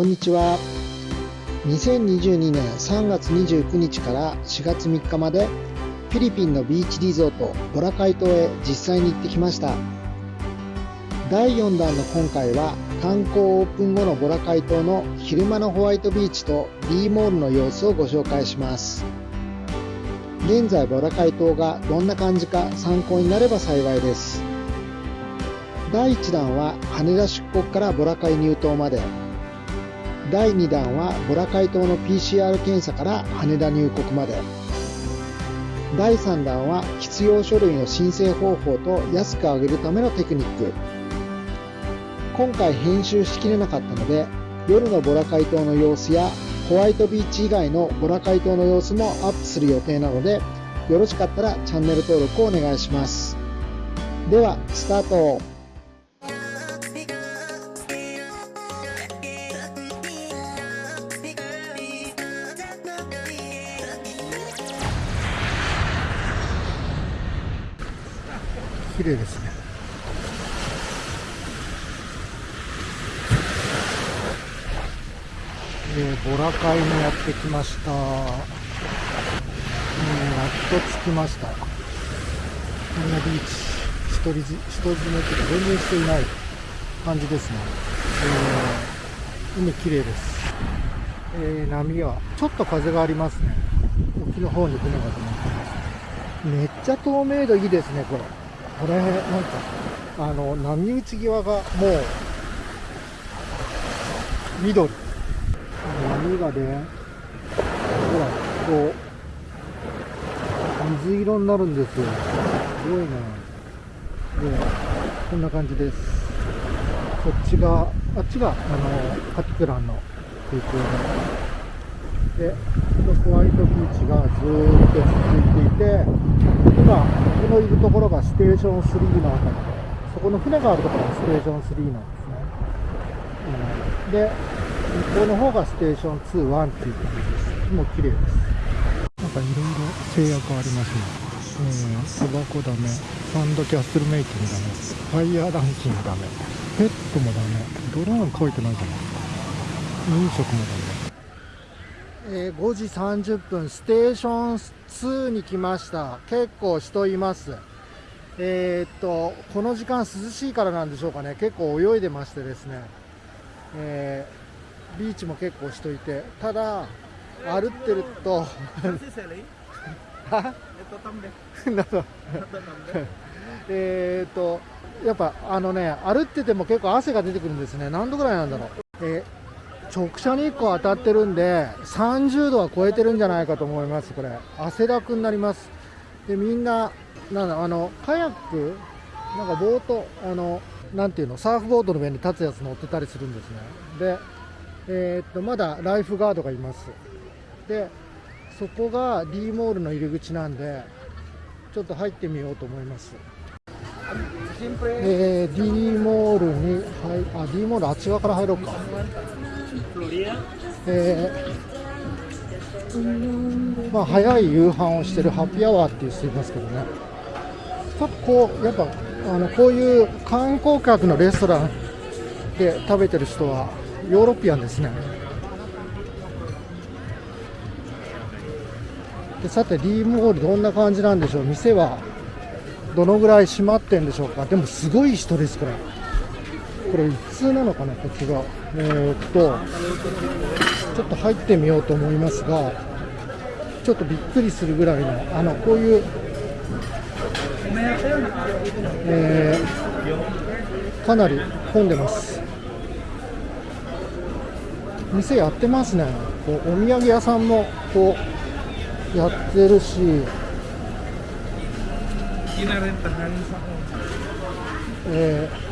こんにちは。2022年3月29日から4月3日までフィリピンのビーチリゾートボラカイ島へ実際に行ってきました。第4弾の今回は観光オープン後のボラカイ島の昼間のホワイトビーチと D モールの様子をご紹介します。現在ボラカイ島がどんな感じか参考になれば幸いです。第1弾は羽田出国からボラカイ入島まで。第2弾はボラカイ島の PCR 検査から羽田入国まで。第3弾は必要書類の申請方法と安く上げるためのテクニック。今回編集しきれなかったので夜のボラカイ島の様子やホワイトビーチ以外のボラカイ島の様子もアップする予定なのでよろしかったらチャンネル登録をお願いします。ではスタート。綺麗ですね。えー、ボラカイにやってきました、えー、やっと着きました。こんなビーチ人人詰めとか全然人いない感じですね、えー、海綺麗です、えー、波はちょっと風がありますね。沖の方に船が止まってます。めっちゃ透明度いいですねこれ。これなんかあの波打ち際がもう緑。波がねほらこう水色になるんですよ。すごいなでこんな感じです。こっちがあっちがあのカティクランの空港で。でホワイトビーチがずーっと続いていて今僕のいるところがステーション3のあたりでそこの船があるところがステーション3なんですね、うん、で向こうの方がステーション2、1っていう感じです。もう綺麗です。なんかいろいろ制約ありますね。うん、タバコダメ、サンドキャッスルメイキングダメ、ファイヤーランキングダメ、ペットもダメ、ドローン書いてないじゃない。飲食もダメ。えー、5時30分、ステーション2に来ました。結構人います。えー、っと、この時間涼しいからなんでしょうかね。結構泳いでましてですね。えービーチも結構しといてただ歩ってると えっとやっぱあのね歩ってても結構汗が出てくるんですね何度ぐらいなんだろう、えー、直射日光当たってるんで30度は超えてるんじゃないかと思いますこれ。汗だくになります。でみんななんだあのカヤックなんかボートあのなんていうのサーフボードの上に立つやつ乗ってたりするんですね。でえー、っとまだライフガードがいます。でそこが D モールの入り口なんでちょっと入ってみようと思います。えー、D モールに、はい、あ D モールあっち側から入ろうか。えー、まあ、早い夕飯をしてるハッピーアワーっていう人いますけどね。ちょっとこうやっぱあのこういう観光客のレストランで食べてる人はヨーロピアンですね。でさて D モールどんな感じなんでしょう？店はどのぐらい閉まってんでしょうか？でもすごい人ですこれ。これ一通なのかなこっちが。えー、っとちょっと入ってみようと思いますがちょっとびっくりするぐらいのあのこういうえー、かなり混んでます。店やってますね。こうお土産屋さんもこうやってるし。えー、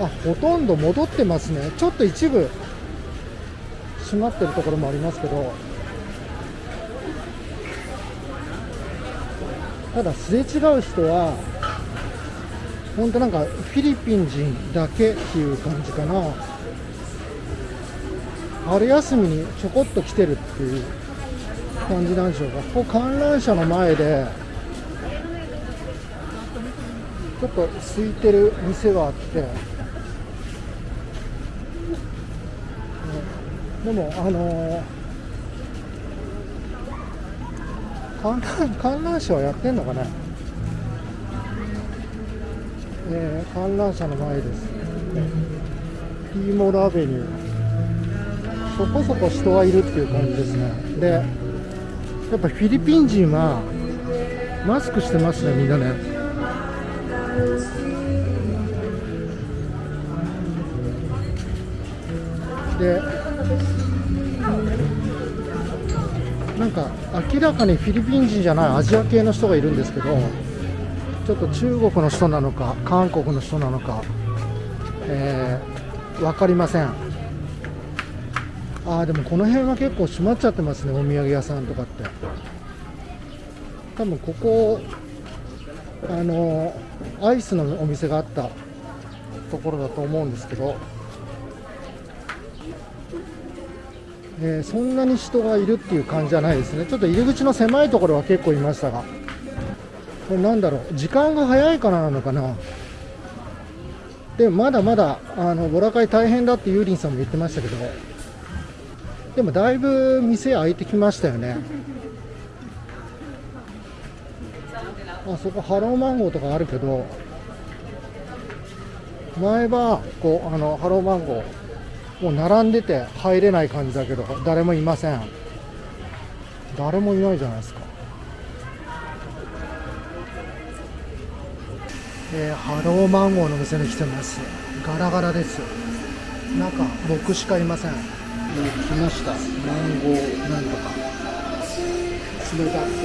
あほとんど戻ってますね。ちょっと一部閉まってるところもありますけど。ただすれ違う人は本当なんかフィリピン人だけっていう感じかな。春休みにちょこっと来てるっていう感じなんでしょうか。ここ観覧車の前でちょっと空いてる店があってでも、あの観覧観覧車はやってんのかな、えー、観覧車の前です、ティーモールアベニュー。そこそこ人がいるっていう感じですね。でやっぱフィリピン人はマスクしてますねみんなね。でなんか明らかにフィリピン人じゃないアジア系の人がいるんですけどちょっと中国の人なのか韓国の人なのか、えー、分かりません。ああでもこの辺は結構閉まっちゃってますねお土産屋さんとかって。多分ここあのアイスのお店があったところだと思うんですけどえー、そんなに人がいるっていう感じじゃないですね、ちょっと入り口の狭いところは結構いましたが、これなんだろう、時間が早いからなのかな、でまだまだあのボラ会大変だってユーリンさんも言ってましたけど、でもだいぶ店開いてきましたよね。あそこハローマンゴーとかあるけど。前はこうあのハローマンゴー。もう並んでて入れない感じだけど誰もいません。誰もいないじゃないですか。えー、ハローマンゴーの店に来てます。ガラガラです中僕しかいません、えー、来ました。マンゴーなんとか。冷たくて。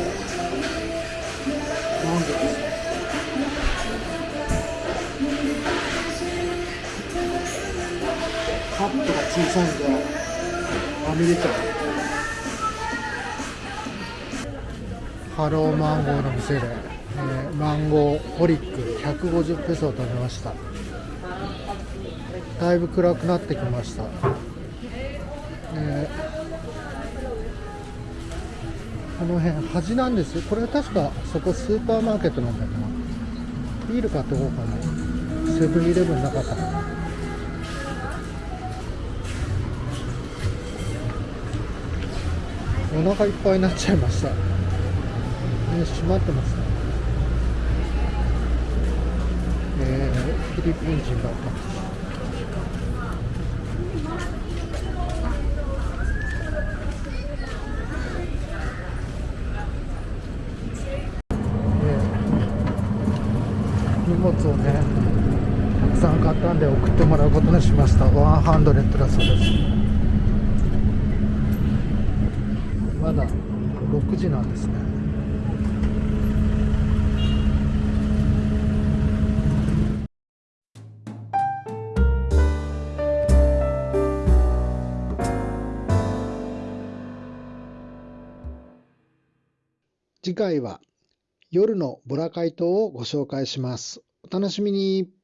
マンゴーですカップが小さいんではみ出ちゃうハローマンゴーの店で、えー、マンゴーホリック。150ペソを食べました。だいぶ暗くなってきました、えー、この辺端なんです。これは確かそこスーパーマーケットなんだけどビール買っておこうかな。セブンイレブンなかったかな。お腹いっぱいになっちゃいました。ね閉まってますね。えー、フィリピン人だったんです荷物をねたくさん買ったんで送ってもらうことにしました。ワンハンドレットだそうです。まだ6時なんですね次回は夜のボラ解凍をご紹介します。お楽しみに。